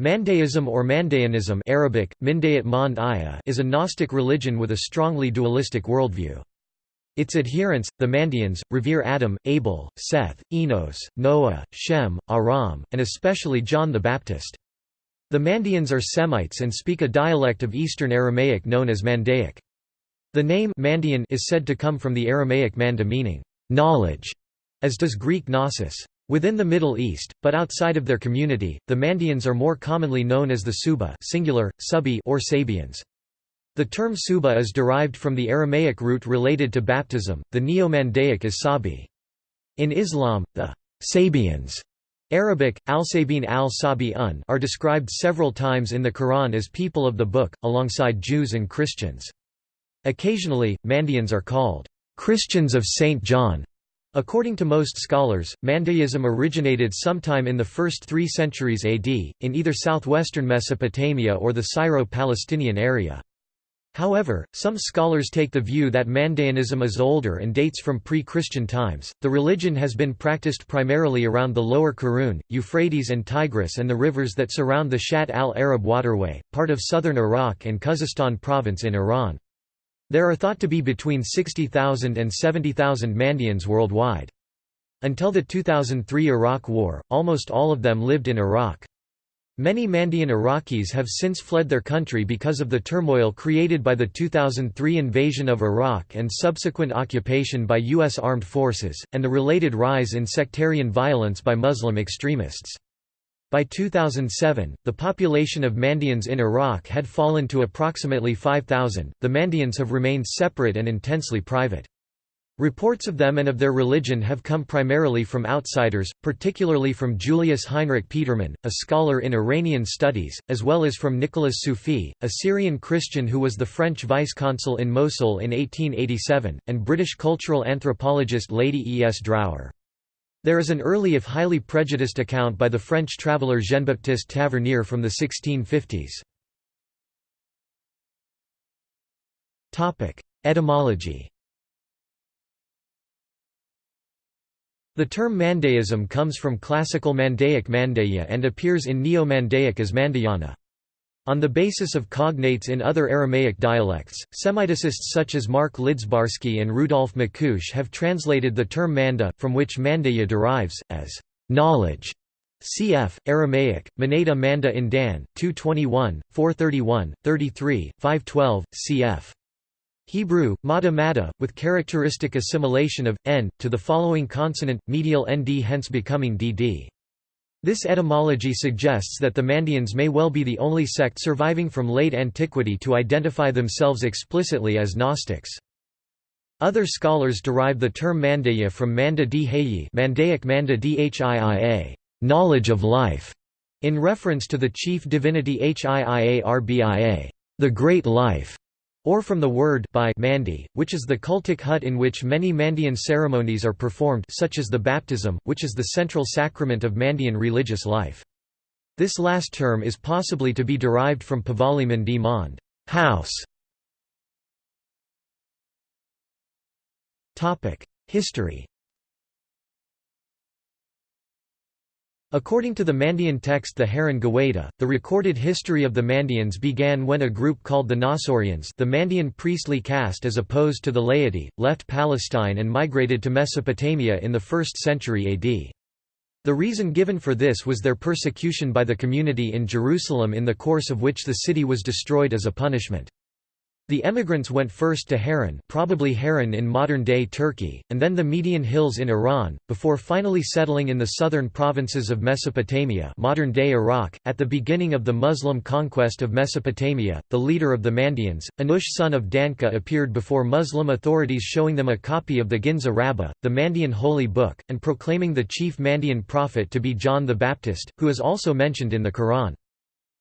Mandaeism or Mandaeanism Arabic, is a Gnostic religion with a strongly dualistic worldview. Its adherents, the Mandeans, revere Adam, Abel, Seth, Enos, Noah, Shem, Aram, and especially John the Baptist. The Mandeans are Semites and speak a dialect of Eastern Aramaic known as Mandaic. The name Mandean is said to come from the Aramaic manda meaning, knowledge, as does Greek gnosis. Within the Middle East, but outside of their community, the Mandeans are more commonly known as the Suba singular, Subi or Sabians. The term Suba is derived from the Aramaic root related to baptism, the Neo-Mandaic is Sabi. In Islam, the Sabians Arabic, al-Sabin al-Sabi un are described several times in the Quran as people of the book, alongside Jews and Christians. Occasionally, Mandeans are called Christians of St. John According to most scholars, Mandaeism originated sometime in the first three centuries AD, in either southwestern Mesopotamia or the Syro-Palestinian area. However, some scholars take the view that Mandaeanism is older and dates from pre-Christian times. The religion has been practiced primarily around the lower Karun, Euphrates and Tigris and the rivers that surround the Shatt al-Arab waterway, part of southern Iraq and Khuzestan province in Iran. There are thought to be between 60,000 and 70,000 Mandeans worldwide. Until the 2003 Iraq War, almost all of them lived in Iraq. Many Mandean Iraqis have since fled their country because of the turmoil created by the 2003 invasion of Iraq and subsequent occupation by U.S. armed forces, and the related rise in sectarian violence by Muslim extremists. By 2007, the population of Mandeans in Iraq had fallen to approximately 5,000. The Mandeans have remained separate and intensely private. Reports of them and of their religion have come primarily from outsiders, particularly from Julius Heinrich Petermann, a scholar in Iranian studies, as well as from Nicolas Siouffi, a Syrian Christian who was the French vice-consul in Mosul in 1887, and British cultural anthropologist Lady E. S. Drower. There is an early if highly prejudiced account by the French traveller Jean-Baptiste Tavernier from the 1650s. Etymology The term Mandaeism comes from classical Mandaic Mandeya and appears in Neo-Mandaic as Mandayana. On the basis of cognates in other Aramaic dialects, Semiticists such as Mark Lidzbarski and Rudolf Macúch have translated the term manda, from which mandaya derives, as knowledge. Cf. Aramaic, Manada Manda in Dan, 221, 431, 33, 512, cf. Hebrew, Mada Mada, with characteristic assimilation of, n, to the following consonant, medial nd hence becoming dd. This etymology suggests that the Mandeans may well be the only sect surviving from late antiquity to identify themselves explicitly as Gnostics. Other scholars derive the term Mandaya from Manda Dhi Mandaic Manda Dhia, knowledge of life, in reference to the chief divinity Hiiarbia, the great life or from the word by Mandi, which is the cultic hut in which many Mandean ceremonies are performed such as the baptism, which is the central sacrament of Mandean religious life. This last term is possibly to be derived from Pavali Mandi Mond house". History According to the Mandean text the Haran Gawaita, the recorded history of the Mandeans began when a group called the Nasorians the Mandean priestly caste as opposed to the laity, left Palestine and migrated to Mesopotamia in the 1st century AD. The reason given for this was their persecution by the community in Jerusalem in the course of which the city was destroyed as a punishment. The emigrants went first to Haran probably Haran in modern-day Turkey, and then the Median Hills in Iran, before finally settling in the southern provinces of Mesopotamia modern-day Iraq. At the beginning of the Muslim conquest of Mesopotamia, the leader of the Mandeans, Anush son of Danka appeared before Muslim authorities showing them a copy of the Ginza Rabbah, the Mandean holy book, and proclaiming the chief Mandean prophet to be John the Baptist, who is also mentioned in the Quran.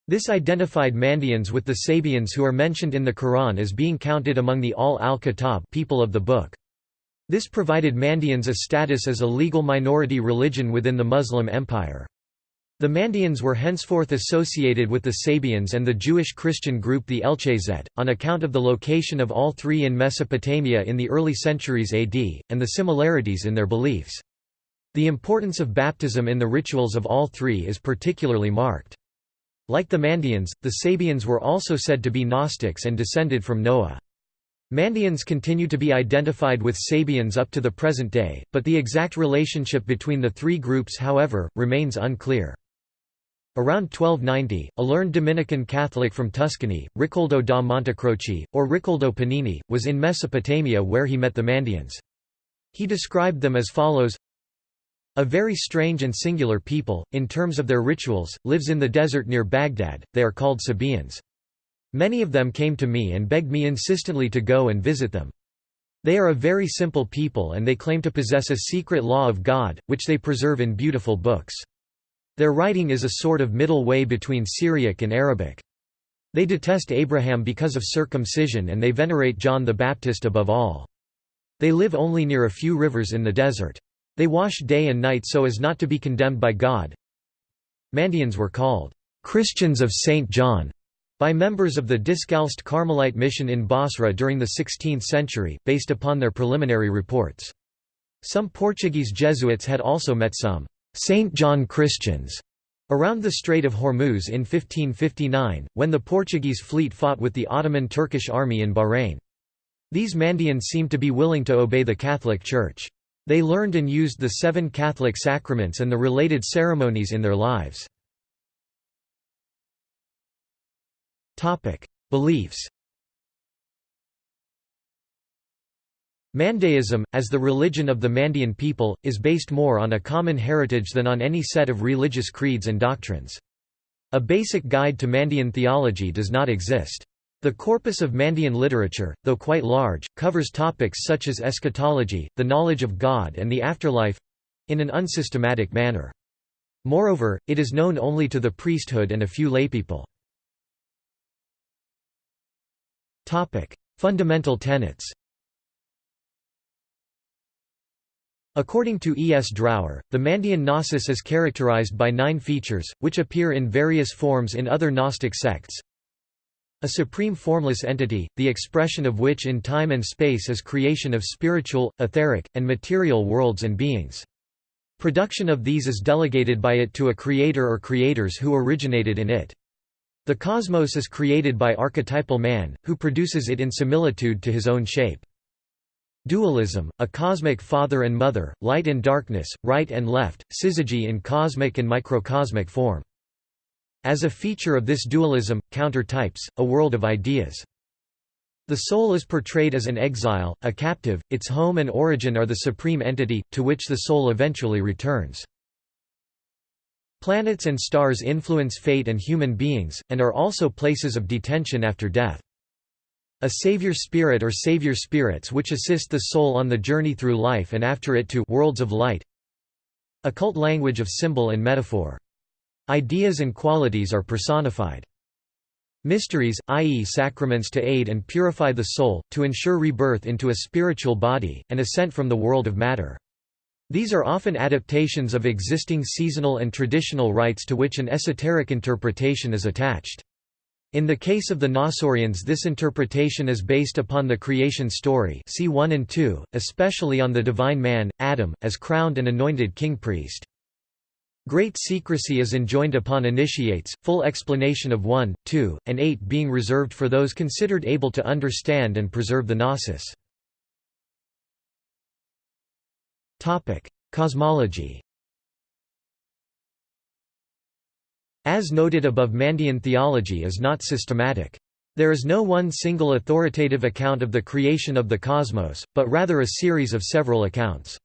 This identified Mandeans with the Sabians who are mentioned in the Quran as being counted among the Ahl al-Kitab people of the book. This provided Mandeans a status as a legal minority religion within the Muslim Empire. The Mandeans were henceforth associated with the Sabians and the Jewish Christian group the Elchazet, on account of the location of all three in Mesopotamia in the early centuries AD, and the similarities in their beliefs. The importance of baptism in the rituals of all three is particularly marked. Like the Mandeans, the Sabians were also said to be Gnostics and descended from Noah. Mandeans continue to be identified with Sabians up to the present day, but the exact relationship between the three groups however, remains unclear. Around 1290, a learned Dominican Catholic from Tuscany, Riccoldo da Montecroce, or Riccoldo Pennini, was in Mesopotamia where he met the Mandeans. He described them as follows a very strange and singular people, in terms of their rituals, lives in the desert near Baghdad, they are called Sabaeans. Many of them came to me and begged me insistently to go and visit them. They are a very simple people and they claim to possess a secret law of God, which they preserve in beautiful books. Their writing is a sort of middle way between Syriac and Arabic. They detest Abraham because of circumcision and they venerate John the Baptist above all. They live only near a few rivers in the desert. They wash day and night so as not to be condemned by God. Mandeans were called Christians of St. John by members of the Discalced Carmelite mission in Basra during the 16th century, based upon their preliminary reports. Some Portuguese Jesuits had also met some St. John Christians around the Strait of Hormuz in 1559, when the Portuguese fleet fought with the Ottoman Turkish army in Bahrain. These Mandeans seemed to be willing to obey the Catholic Church. They learned and used the seven Catholic sacraments and the related ceremonies in their lives. Beliefs Mandaeism, as the religion of the Mandean people, is based more on a common heritage than on any set of religious creeds and doctrines. A basic guide to Mandean theology does not exist. The corpus of Mandean literature, though quite large, covers topics such as eschatology, the knowledge of God and the afterlife—in an unsystematic manner. Moreover, it is known only to the priesthood and a few laypeople. Fundamental tenets According to E. S. Drower, the Mandean Gnosis is characterized by nine features, which appear in various forms in other Gnostic sects. A supreme formless entity, the expression of which in time and space is creation of spiritual, etheric, and material worlds and beings. Production of these is delegated by it to a creator or creators who originated in it. The cosmos is created by archetypal man, who produces it in similitude to his own shape. Dualism, a cosmic father and mother, light and darkness, right and left, syzygy in cosmic and microcosmic form. As a feature of this dualism, counter-types, a world of ideas. The soul is portrayed as an exile, a captive, its home and origin are the supreme entity, to which the soul eventually returns. Planets and stars influence fate and human beings, and are also places of detention after death. A savior spirit or savior spirits which assist the soul on the journey through life and after it to worlds of light. Occult language of symbol and metaphor. Ideas and qualities are personified. Mysteries, i.e. sacraments to aid and purify the soul, to ensure rebirth into a spiritual body, and ascent from the world of matter. These are often adaptations of existing seasonal and traditional rites to which an esoteric interpretation is attached. In the case of the Nasorians this interpretation is based upon the creation story see 1 and 2, especially on the divine man, Adam, as crowned and anointed king-priest. Great secrecy is enjoined upon initiates, full explanation of 1, 2, and 8 being reserved for those considered able to understand and preserve the gnosis. Cosmology As noted above Mandean theology is not systematic. There is no one single authoritative account of the creation of the cosmos, but rather a series of several accounts.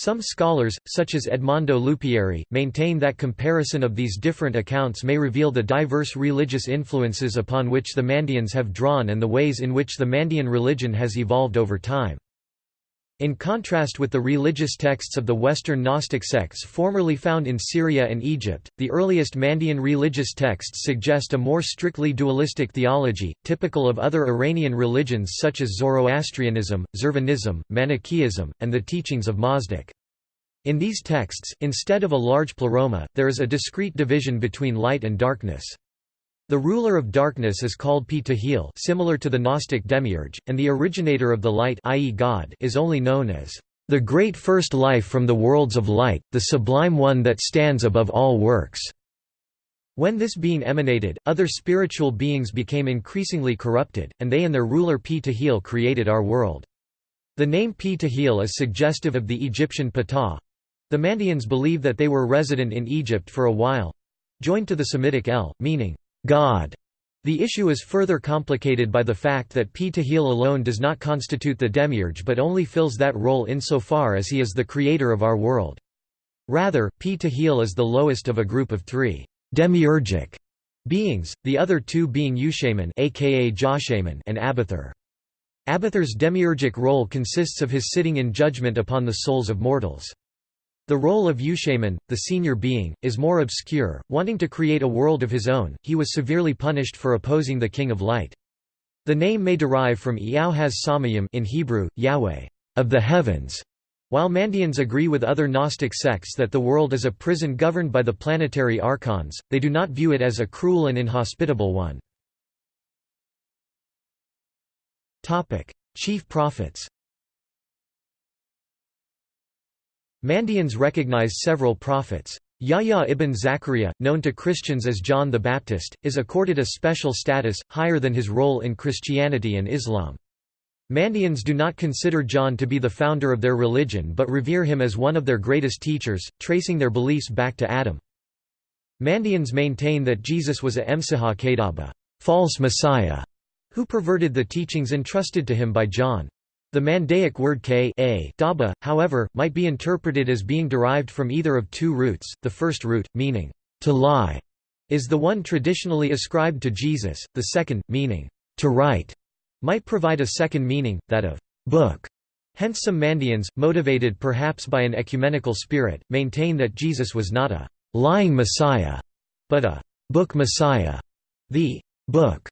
Some scholars, such as Edmondo Lupieri, maintain that comparison of these different accounts may reveal the diverse religious influences upon which the Mandeans have drawn and the ways in which the Mandean religion has evolved over time. In contrast with the religious texts of the Western Gnostic sects formerly found in Syria and Egypt, the earliest Mandean religious texts suggest a more strictly dualistic theology, typical of other Iranian religions such as Zoroastrianism, Zurvanism, Manichaeism, and the teachings of Mazdak. In these texts, instead of a large pleroma, there is a discrete division between light and darkness. The ruler of darkness is called Pi similar to the Gnostic demiurge, and the originator of the light i.e. God is only known as the great first life from the worlds of light, the sublime one that stands above all works. When this being emanated, other spiritual beings became increasingly corrupted, and they and their ruler Ptahil created our world. The name Ptahil is suggestive of the Egyptian Ptah. The Mandeans believe that they were resident in Egypt for a while—joined to the Semitic El, meaning, God. The issue is further complicated by the fact that Ptahil alone does not constitute the demiurge but only fills that role insofar as he is the creator of our world. Rather, Ptahil is the lowest of a group of three demiurgic beings, the other two being Yushamin aka and Abathur. Abathur's demiurgic role consists of his sitting in judgment upon the souls of mortals. The role of Yushamin, the senior being, is more obscure. Wanting to create a world of his own, he was severely punished for opposing the King of Light. The name may derive from Iauhaz Samayim in Hebrew, Yahweh, of the heavens, while Mandeans agree with other Gnostic sects that the world is a prison governed by the planetary archons, they do not view it as a cruel and inhospitable one. Chief prophets Mandeans recognize several prophets. Yahya ibn Zachariah, known to Christians as John the Baptist, is accorded a special status, higher than his role in Christianity and Islam. Mandeans do not consider John to be the founder of their religion but revere him as one of their greatest teachers, tracing their beliefs back to Adam. Mandeans maintain that Jesus was a Emsiha Kadaba false messiah", who perverted the teachings entrusted to him by John. The Mandaic word k a daba, however, might be interpreted as being derived from either of two roots, the first root, meaning, to lie, is the one traditionally ascribed to Jesus, the second, meaning, to write, might provide a second meaning, that of book. Hence some Mandeans, motivated perhaps by an ecumenical spirit, maintain that Jesus was not a lying Messiah, but a book Messiah, the book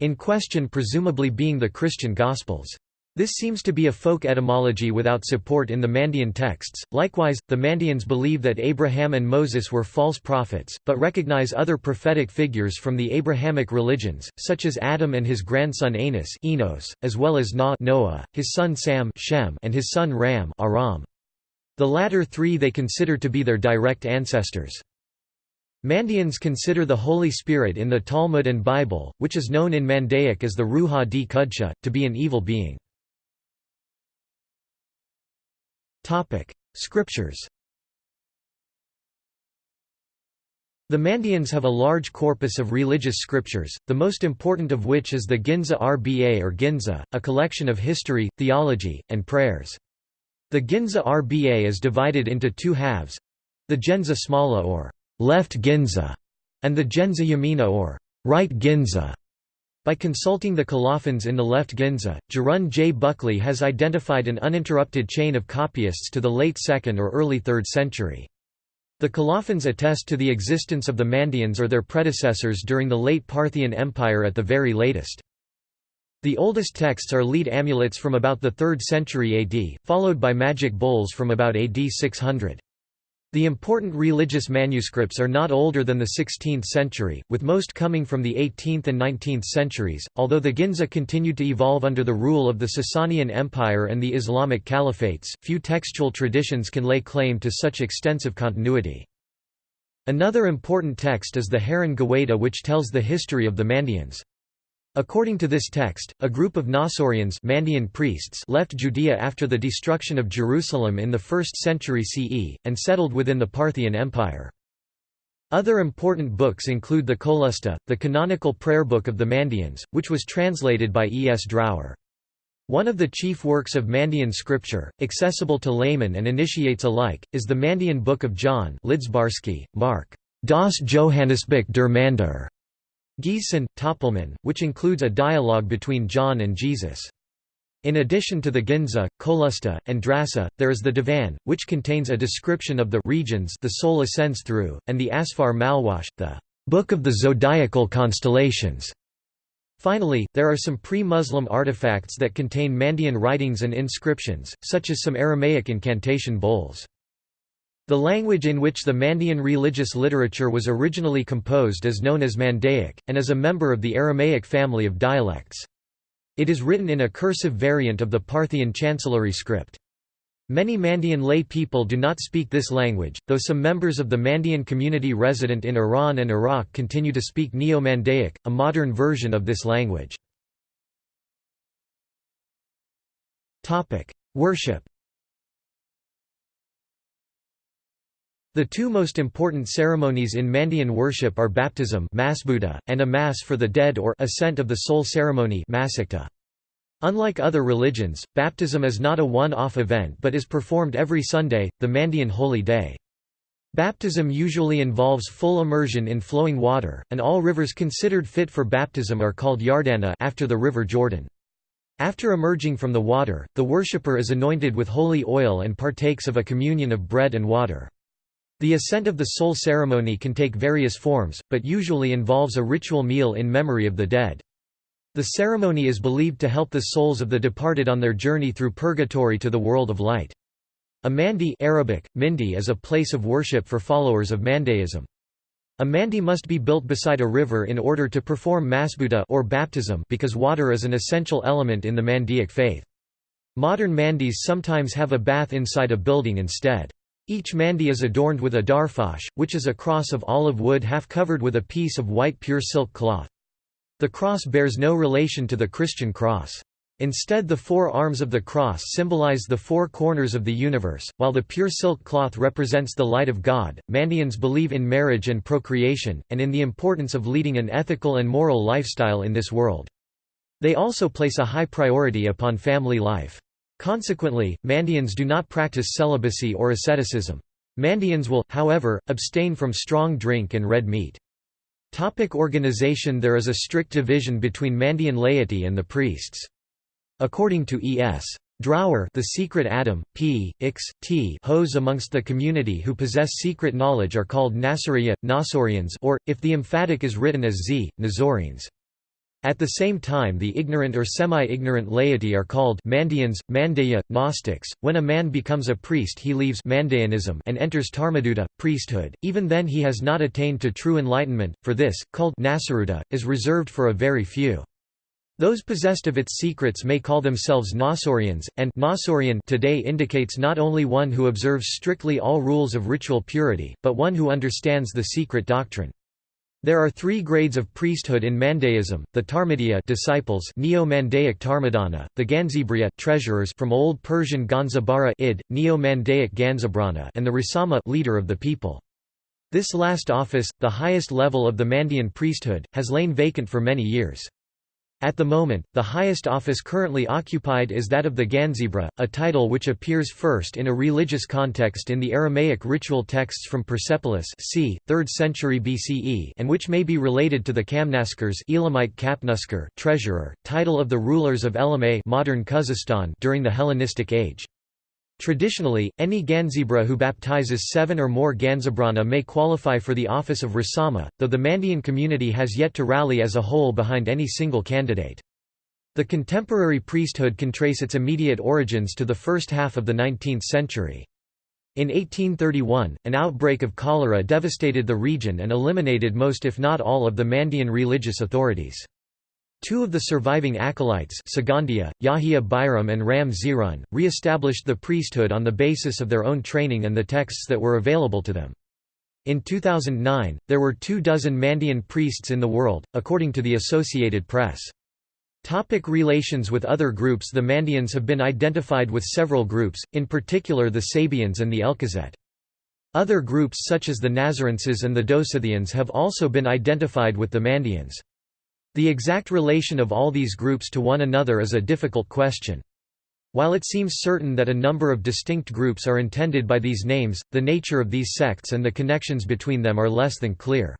in question presumably being the Christian Gospels. This seems to be a folk etymology without support in the Mandean texts. Likewise, the Mandeans believe that Abraham and Moses were false prophets, but recognize other prophetic figures from the Abrahamic religions, such as Adam and his grandson Anas Enos, as well as Na Noah, his son Sam Shem, and his son Ram Aram. The latter three they consider to be their direct ancestors. Mandeans consider the Holy Spirit in the Talmud and Bible, which is known in Mandaic as the Ruha di Kudsha, to be an evil being. Topic: Scriptures. The Mandeans have a large corpus of religious scriptures, the most important of which is the Ginza Rba or Ginza, a collection of history, theology, and prayers. The Ginza Rba is divided into two halves the Ginza Smala or left Ginza, and the Ginza Yamina or right Ginza. By consulting the colophons in the left Ginza, Jorunn J. Buckley has identified an uninterrupted chain of copyists to the late 2nd or early 3rd century. The colophons attest to the existence of the Mandeans or their predecessors during the late Parthian Empire at the very latest. The oldest texts are lead amulets from about the 3rd century AD, followed by magic bowls from about AD 600. The important religious manuscripts are not older than the 16th century, with most coming from the 18th and 19th centuries. Although the Ginza continued to evolve under the rule of the Sasanian Empire and the Islamic caliphates, few textual traditions can lay claim to such extensive continuity. Another important text is the Haran which tells the history of the Mandeans. According to this text, a group of Nasorians Mandean priests left Judea after the destruction of Jerusalem in the 1st century CE, and settled within the Parthian Empire. Other important books include the Kolusta, the canonical prayer book of the Mandeans, which was translated by E. S. Drower. One of the chief works of Mandean scripture, accessible to laymen and initiates alike, is the Mandean Book of John Lidzbarski, Mark. Das Johannesbuch der Mander, Giesen, Töpelmann, which includes a dialogue between John and Jesus. In addition to the Ginza, Kolusta, and Drasa, there is the Divan, which contains a description of the regions the soul ascends through, and the Asfar Malwash, the Book of the Zodiacal Constellations. Finally, there are some pre-Muslim artifacts that contain Mandean writings and inscriptions, such as some Aramaic incantation bowls. The language in which the Mandean religious literature was originally composed is known as Mandaic, and is a member of the Aramaic family of dialects. It is written in a cursive variant of the Parthian chancellery script. Many Mandean lay people do not speak this language, though some members of the Mandean community resident in Iran and Iraq continue to speak Neo-Mandaic, a modern version of this language. Worship The two most important ceremonies in Mandean worship are baptism and a mass for the dead or ascent of the soul ceremony Unlike other religions, baptism is not a one-off event but is performed every Sunday, the Mandean holy day. Baptism usually involves full immersion in flowing water, and all rivers considered fit for baptism are called Yardana after the river Jordan. After emerging from the water, the worshipper is anointed with holy oil and partakes of a communion of bread and water. The ascent of the soul ceremony can take various forms, but usually involves a ritual meal in memory of the dead. The ceremony is believed to help the souls of the departed on their journey through purgatory to the world of light. A mandi Arabic, mindi is a place of worship for followers of Mandaeism. A mandi must be built beside a river in order to perform masbuta or baptism because water is an essential element in the Mandaic faith. Modern mandis sometimes have a bath inside a building instead. Each mandi is adorned with a darfash, which is a cross of olive wood half covered with a piece of white pure silk cloth. The cross bears no relation to the Christian cross. Instead the four arms of the cross symbolize the four corners of the universe, while the pure silk cloth represents the light of God. Mandeans believe in marriage and procreation, and in the importance of leading an ethical and moral lifestyle in this world. They also place a high priority upon family life. Consequently, Mandeans do not practice celibacy or asceticism. Mandeans will, however, abstain from strong drink and red meat. Topic organization There is a strict division between Mandean laity and the priests. According to E.S. Drower the secret Adam, p. Ix, t hos amongst the community who possess secret knowledge are called Nasariya, Nasorians or, if the emphatic is written as z, Nazorians. At the same time the ignorant or semi-ignorant laity are called Mandeans, Mandaya, Gnostics. When a man becomes a priest he leaves Mandaeanism and enters Tarmaduta, priesthood, even then he has not attained to true enlightenment, for this, called Nasaruta, is reserved for a very few. Those possessed of its secrets may call themselves Nosorians, and Nosorian today indicates not only one who observes strictly all rules of ritual purity, but one who understands the secret doctrine. There are three grades of priesthood in Mandaeism: the Tarmadiya disciples, Neo-Mandaic Tarmadana; the Ganzibriya treasurers from Old Persian Ganzabara id, Neo-Mandaic Ganzabrana, and the Rasama leader of the people. This last office, the highest level of the Mandean priesthood, has lain vacant for many years. At the moment, the highest office currently occupied is that of the Ganzibra, a title which appears first in a religious context in the Aramaic ritual texts from Persepolis c. 3rd century BCE and which may be related to the Kamnaskires Elamite treasurer, title of the rulers of Elamay modern during the Hellenistic age. Traditionally, any Ganzibra who baptizes seven or more Ganzabrana may qualify for the office of Rasama, though the Mandean community has yet to rally as a whole behind any single candidate. The contemporary priesthood can trace its immediate origins to the first half of the 19th century. In 1831, an outbreak of cholera devastated the region and eliminated most if not all of the Mandean religious authorities. Two of the surviving acolytes Sagandia, Yahya Bayram and Ram Zirun, re-established the priesthood on the basis of their own training and the texts that were available to them. In 2009, there were two dozen Mandean priests in the world, according to the Associated Press. Topic relations with other groups The Mandeans have been identified with several groups, in particular the Sabians and the Elkezet. Other groups such as the Nazarenses and the Dosithians have also been identified with the Mandeans. The exact relation of all these groups to one another is a difficult question. While it seems certain that a number of distinct groups are intended by these names, the nature of these sects and the connections between them are less than clear.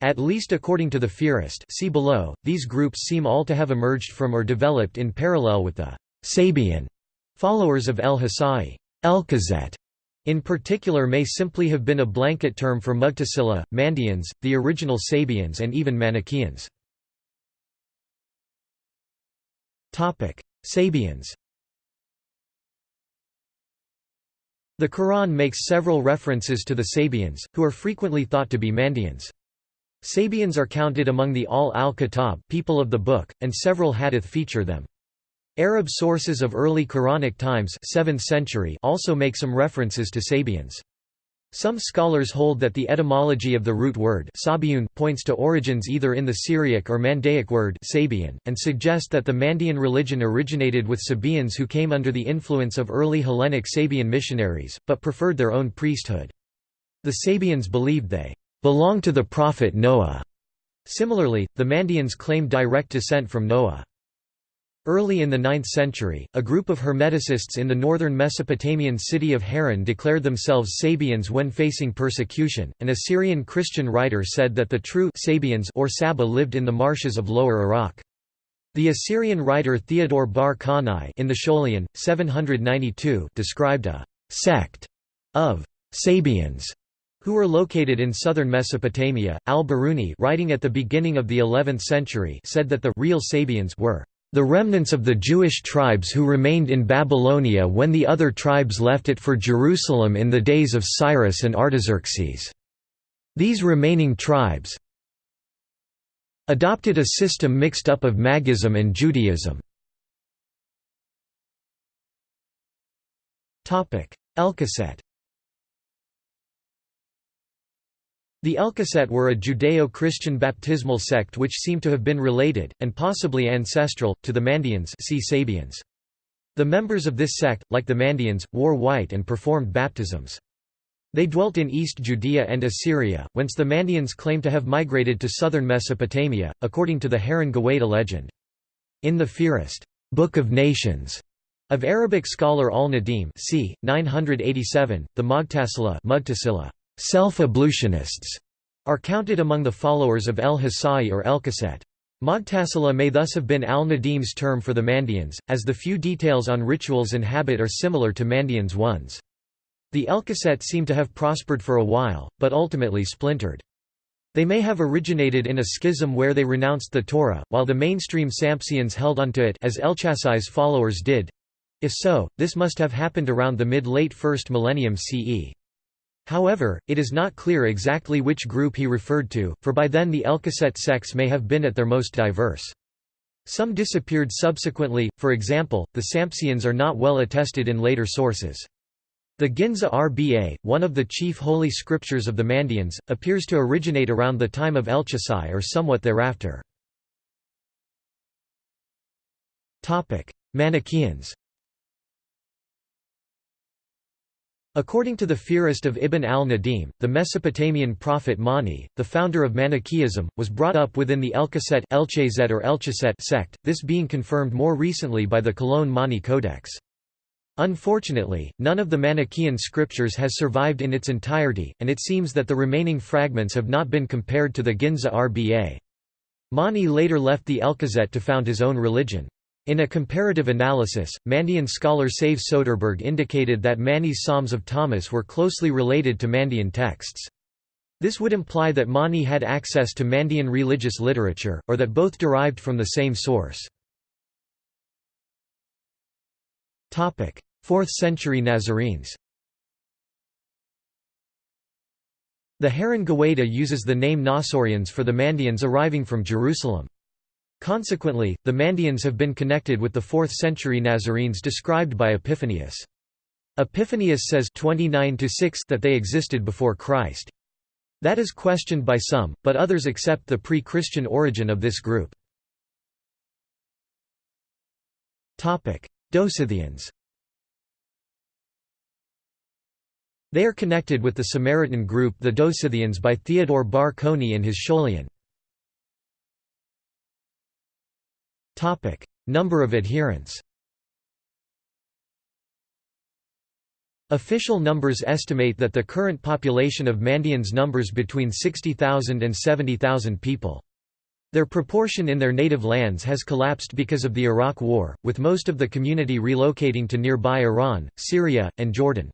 At least according to the Fihrist see below, these groups seem all to have emerged from or developed in parallel with the Sabian followers of Elchasai. Elkezet in particular may simply have been a blanket term for Mughtasila, Mandeans, the original Sabians and even Manichaeans. Sabians The Quran makes several references to the Sabians, who are frequently thought to be Mandeans. Sabians are counted among the Ahl al-Kitab people of the book, and several hadith feature them. Arab sources of early Quranic times 7th century also make some references to Sabians. Some scholars hold that the etymology of the root word Sabiun points to origins either in the Syriac or Mandaic word Sabian, and suggest that the Mandean religion originated with Sabaeans who came under the influence of early Hellenic Sabian missionaries, but preferred their own priesthood. The Sabians believed they belonged to the prophet Noah. Similarly, the Mandeans claimed direct descent from Noah. Early in the 9th century, a group of Hermeticists in the northern Mesopotamian city of Haran declared themselves Sabians when facing persecution. An Assyrian Christian writer said that the true Sabians or Saba lived in the marshes of Lower Iraq. The Assyrian writer Theodore Bar Konai in the Scholion, 792 described a sect of Sabians who were located in southern Mesopotamia. Al-Biruni writing at the beginning of the 11th century said that the real Sabians were the remnants of the Jewish tribes who remained in Babylonia when the other tribes left it for Jerusalem in the days of Cyrus and Artaxerxes. These remaining tribes adopted a system mixed up of Magism and Judaism. Elkeset The Elkeset were a Judeo-Christian baptismal sect which seem to have been related, and possibly ancestral, to the Mandeans see Sabians. The members of this sect, like the Mandeans, wore white and performed baptisms. They dwelt in East Judea and Assyria, whence the Mandeans claim to have migrated to southern Mesopotamia, according to the Haran Gawaita legend. In the Fihrist Book of Nations of Arabic scholar al-Nadim c. 987, the Mughtasila Self-ablutionists are counted among the followers of El-Hasai or El-Kaset. Mughtasila may thus have been al-Nadim's term for the Mandeans, as the few details on rituals and habit are similar to Mandeans' ones. The Elkeset seem to have prospered for a while, but ultimately splintered. They may have originated in a schism where they renounced the Torah, while the mainstream Sampsians held onto it as Elchasai's followers did. If so, this must have happened around the mid-late 1st millennium CE. However, it is not clear exactly which group he referred to, for by then the Elkeset sects may have been at their most diverse. Some disappeared subsequently, for example, the Sampsians are not well attested in later sources. The Ginza Rba, one of the chief holy scriptures of the Mandeans, appears to originate around the time of Elchasai or somewhat thereafter. Manichaeans According to the Fihrist of Ibn al-Nadim, the Mesopotamian prophet Mani, the founder of Manichaeism, was brought up within the Elkeset or Elchaset sect, this being confirmed more recently by the Cologne Mani Codex. Unfortunately, none of the Manichaean scriptures has survived in its entirety, and it seems that the remaining fragments have not been compared to the Ginza Rba. Mani later left the Elkeset to found his own religion. In a comparative analysis, Mandean scholar Säve-Söderbergh indicated that Mani's Psalms of Thomas were closely related to Mandean texts. This would imply that Mani had access to Mandean religious literature, or that both derived from the same source. 4th century Nazarenes The Haran Gawaita uses the name Nasorians for the Mandeans arriving from Jerusalem. Consequently, the Mandeans have been connected with the 4th century Nazarenes described by Epiphanius. Epiphanius says 29 that they existed before Christ. That is questioned by some, but others accept the pre-Christian origin of this group. Dosithians They are connected with the Samaritan group the Dosithians by Theodore Bar Konai in his Scholion. Number of adherents. Official numbers estimate that the current population of Mandeans numbers between 60,000 and 70,000 people. Their proportion in their native lands has collapsed because of the Iraq War, with most of the community relocating to nearby Iran, Syria, and Jordan.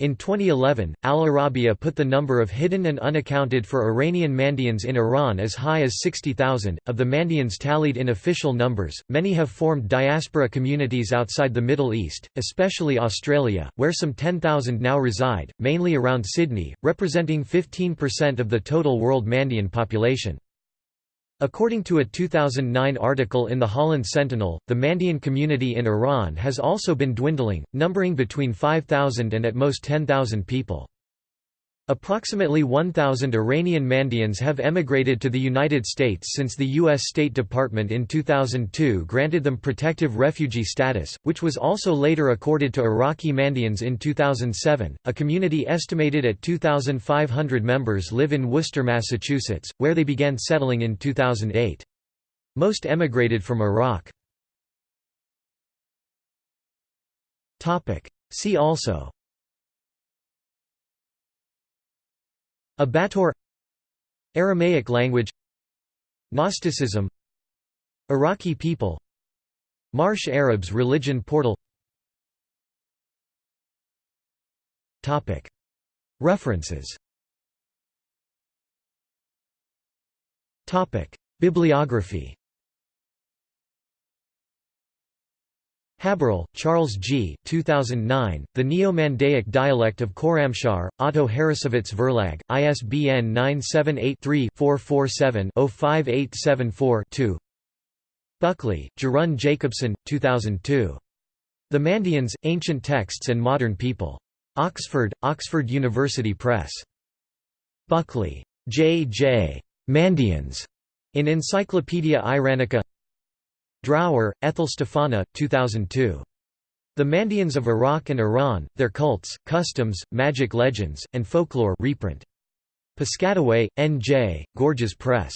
In 2011, Al Arabiya put the number of hidden and unaccounted for Iranian Mandeans in Iran as high as 60,000. Of the Mandeans tallied in official numbers, many have formed diaspora communities outside the Middle East, especially Australia, where some 10,000 now reside, mainly around Sydney, representing 15% of the total world Mandean population. According to a 2009 article in the Holland Sentinel, the Mandean community in Iran has also been dwindling, numbering between 5,000 and at most 10,000 people. Approximately 1,000 Iranian Mandeans have emigrated to the United States since the U.S. State Department in 2002 granted them protective refugee status, which was also later accorded to Iraqi Mandeans in 2007. A community estimated at 2,500 members live in Worcester, Massachusetts, where they began settling in 2008. Most emigrated from Iraq. See also Abathur Aramaic language Gnosticism Iraqi people Marsh Arabs religion portal. References. Bibliography Haberl, Charles G. 2009, The Neo-Mandaic Dialect of Khorramshahr, Otto Harrassowitz Verlag, ISBN 978-3-447-05874-2 Buckley, Jorunn Jacobsen, 2002. The Mandeans, Ancient Texts and Modern People. Oxford, Oxford University Press. Buckley. J. J. Mandeans. In Encyclopaedia Iranica Drower, Ethel Stefana, 2002. The Mandeans of Iraq and Iran, Their Cults, Customs, Magic Legends, and Folklore reprint. Piscataway, N.J., Gorgias Press.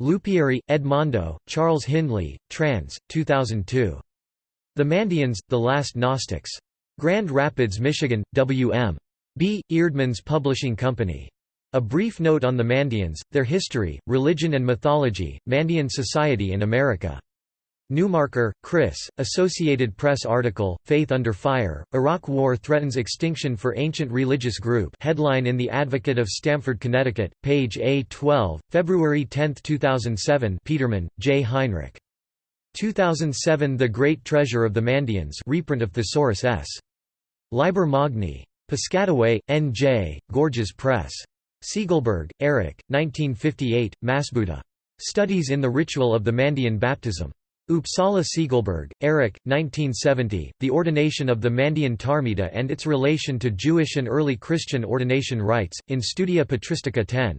Lupieri, Edmondo, Charles Hindley, trans. 2002. The Mandeans, The Last Gnostics. Grand Rapids, Michigan, W.M. B. Eerdmans Publishing Company. A Brief Note on the Mandeans, Their History, Religion and Mythology, Mandean Society in America. Newmarker, Chris, Associated Press article, Faith Under Fire, Iraq War Threatens Extinction for Ancient Religious Group headline in The Advocate of Stamford, Connecticut, page A12, February 10, 2007 Petermann, J. Heinrich. 2007 The Great Treasure of the Mandeans reprint of Thesaurus S. Liber Magni. Piscataway, N.J., Gorgias Press. Segelberg, Eric, 1958, Masbuta. Studies in the Ritual of the Mandean Baptism. Uppsala Segelberg, Eric, 1970, The Ordination of the Mandean Tarmida and its Relation to Jewish and Early Christian Ordination Rites, in Studia Patristica 10.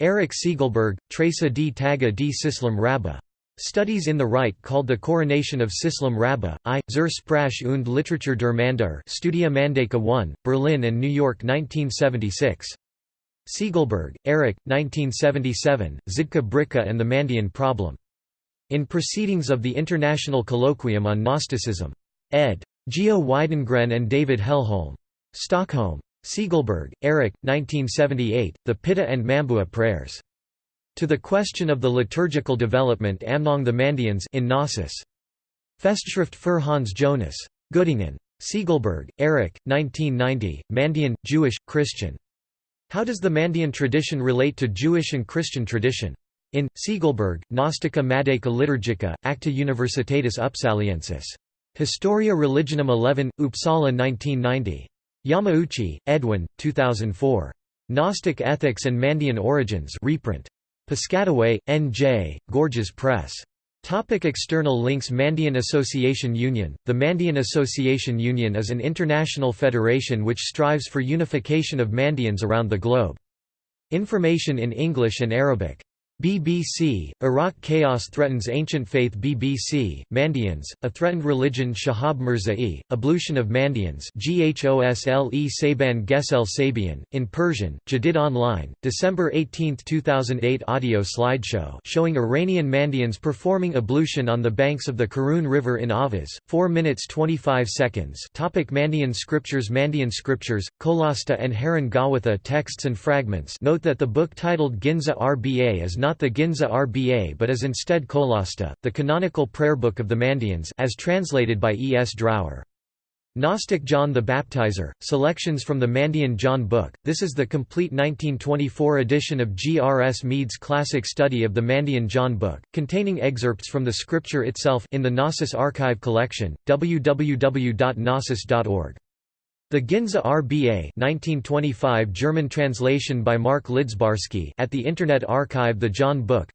Eric Segelberg, Tresa d Taga d Sislam Rabba. Studies in the Rite called the Coronation of Sislam Rabba, I, zur Sprache und Literatur der Mandar Studia Mandaica 1, Berlin and New York 1976. Segelberg, Eric, 1977, Zydka Bricka and the Mandean Problem. In Proceedings of the International Colloquium on Gnosticism. ed. Geo Widengren and David Hellholm. Stockholm. Segelberg, Eric, 1978, The Pitta and Mambua Prayers. To the Question of the Liturgical Development among the Mandeans in Gnosis. Festschrift für Hans Jonas. Göttingen. Segelberg, Eric, 1990, Mandean, Jewish, Christian. How does the Mandean tradition relate to Jewish and Christian tradition? In, Segelberg, Gnostica Mandaica Liturgica, Acta Universitatis Upsaliensis. Historia Religionum 11, Uppsala 1990. Yamauchi, Edwin, 2004. Gnostic Ethics and Mandean Origins reprint. Piscataway, N.J., Gorgias Press. Topic external links Mandean Association Union The Mandean Association Union is an international federation which strives for unification of Mandeans around the globe. Information in English and Arabic BBC, Iraq Chaos Threatens Ancient Faith. BBC, Mandeans, A Threatened Religion. Shahab Mirza'i, Ablution of Mandeans Ghosle Saban Gesel Sabian, in Persian, Jadid Online, December 18, 2008 audio slideshow showing Iranian Mandeans performing ablution on the banks of the Karun River in Ahvaz, 4 minutes 25 seconds. Topic Mandean scriptures. Mandean scriptures, Kolasta and Haran Gawaita texts and fragments. Note that the book titled Ginza Rba is not the Ginza Rba but is instead Kolasta, the canonical prayer book of the Mandeans as translated by E. S. Drower. Gnostic John the Baptizer, selections from the Mandean John book. This is the complete 1924 edition of G. R. S. Mead's classic study of the Mandean John book, containing excerpts from the scripture itself in the Gnosis Archive collection, www.gnosis.org. The Ginza RBA 1925 German translation by Mark Lidzbarski at the Internet Archive The John Book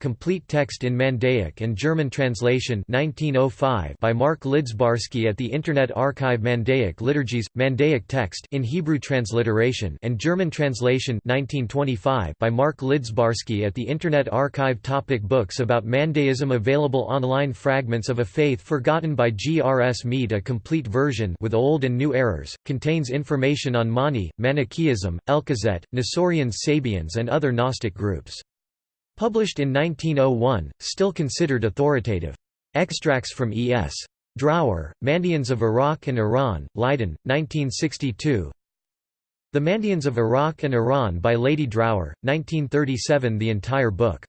complete text in Mandaic and German translation 1905 by Mark Lidzbarski at the Internet Archive Mandaic Liturgies, Mandaic text in Hebrew transliteration and German translation 1925 by Mark Lidzbarski at the Internet Archive Topic Books about Mandaism Available online Fragments of a Faith Forgotten by G. R. S. Mead A complete version with old Old and New Errors, contains information on Mani, Manichaeism, Elkezet, Nestorians Sabians and other Gnostic groups. Published in 1901, still considered authoritative. Extracts from E.S. Drower, Mandeans of Iraq and Iran, Leiden, 1962 The Mandeans of Iraq and Iran by Lady Drower, 1937 The entire book